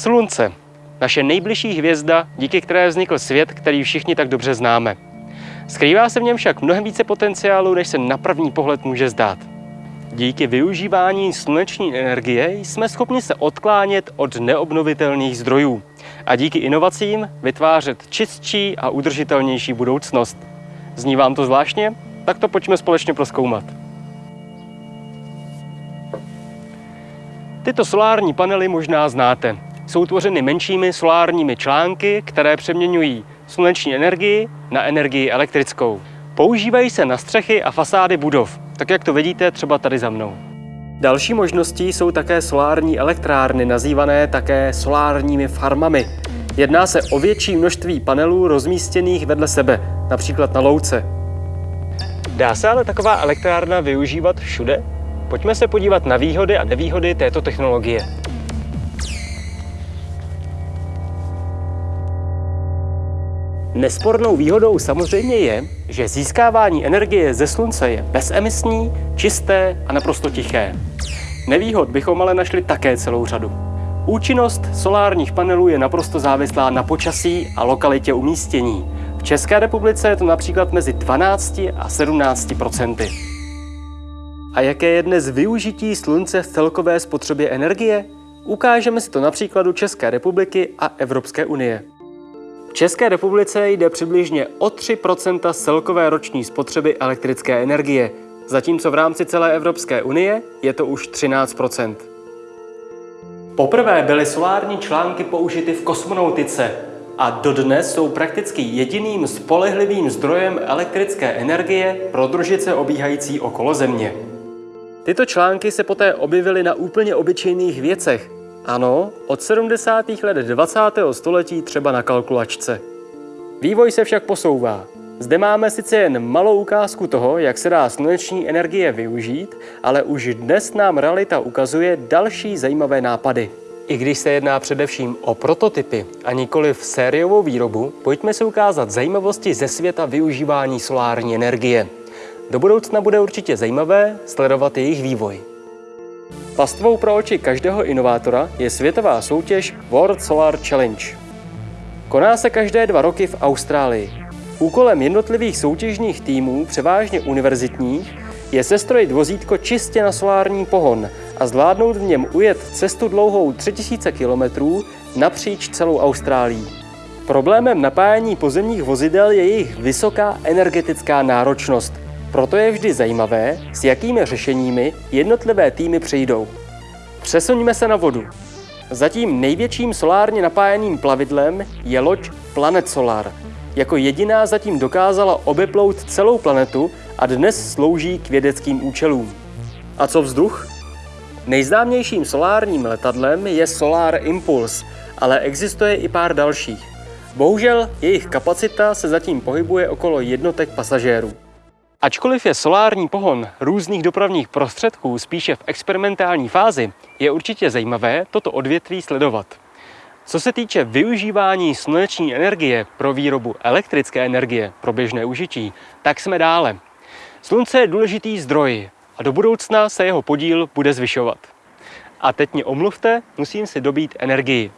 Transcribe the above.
Slunce. Naše nejbližší hvězda, díky které vznikl svět, který všichni tak dobře známe. Skrývá se v něm však mnohem více potenciálu, než se na první pohled může zdát. Díky využívání sluneční energie jsme schopni se odklánět od neobnovitelných zdrojů a díky inovacím vytvářet čistší a udržitelnější budoucnost. Zní vám to zvláštně? Tak to pojďme společně proskoumat. Tyto solární panely možná znáte. Jsou tvořeny menšími solárními články, které přeměňují sluneční energii na energii elektrickou. Používají se na střechy a fasády budov, tak jak to vidíte třeba tady za mnou. Další možností jsou také solární elektrárny, nazývané také solárními farmami. Jedná se o větší množství panelů rozmístěných vedle sebe, například na louce. Dá se ale taková elektrárna využívat všude? Pojďme se podívat na výhody a nevýhody této technologie. Nespornou výhodou samozřejmě je, že získávání energie ze slunce je bezemisní, čisté a naprosto tiché. Nevýhod bychom ale našli také celou řadu. Účinnost solárních panelů je naprosto závislá na počasí a lokalitě umístění. V České republice je to například mezi 12 a 17 procenty. A jaké je dnes využití slunce v celkové spotřebě energie? Ukážeme si to na příkladu České republiky a Evropské unie. V České republice jde přibližně o 3 z celkové roční spotřeby elektrické energie, zatímco v rámci celé Evropské unie je to už 13% Poprvé byly solární články použity v kosmonautice a dodnes jsou prakticky jediným spolehlivým zdrojem elektrické energie pro družice obíhající okolo Země. Tyto články se poté objevily na úplně obyčejných věcech, ano, od 70. let 20. století třeba na kalkulačce. Vývoj se však posouvá. Zde máme sice jen malou ukázku toho, jak se dá sluneční energie využít, ale už dnes nám realita ukazuje další zajímavé nápady. I když se jedná především o prototypy a nikoli v sériovou výrobu, pojďme si ukázat zajímavosti ze světa využívání solární energie. Do budoucna bude určitě zajímavé sledovat jejich vývoj. Pastvou pro oči každého inovátora je světová soutěž World Solar Challenge. Koná se každé dva roky v Austrálii. Úkolem jednotlivých soutěžních týmů, převážně univerzitních, je sestrojit vozítko čistě na solární pohon a zvládnout v něm ujet cestu dlouhou 3000 km napříč celou Austrálií. Problémem napájení pozemních vozidel je jejich vysoká energetická náročnost – proto je vždy zajímavé, s jakými řešeními jednotlivé týmy přijdou. Přesuňme se na vodu. Zatím největším solárně napájeným plavidlem je loď Planet Solar. Jako jediná zatím dokázala obeplout celou planetu a dnes slouží k vědeckým účelům. A co vzduch? Nejznámějším solárním letadlem je Solar Impulse, ale existuje i pár dalších. Bohužel jejich kapacita se zatím pohybuje okolo jednotek pasažérů. Ačkoliv je solární pohon různých dopravních prostředků spíše v experimentální fázi, je určitě zajímavé toto odvětví sledovat. Co se týče využívání sluneční energie pro výrobu elektrické energie pro běžné užití, tak jsme dále. Slunce je důležitý zdroj a do budoucna se jeho podíl bude zvyšovat. A teď mě omluvte, musím si dobít energii.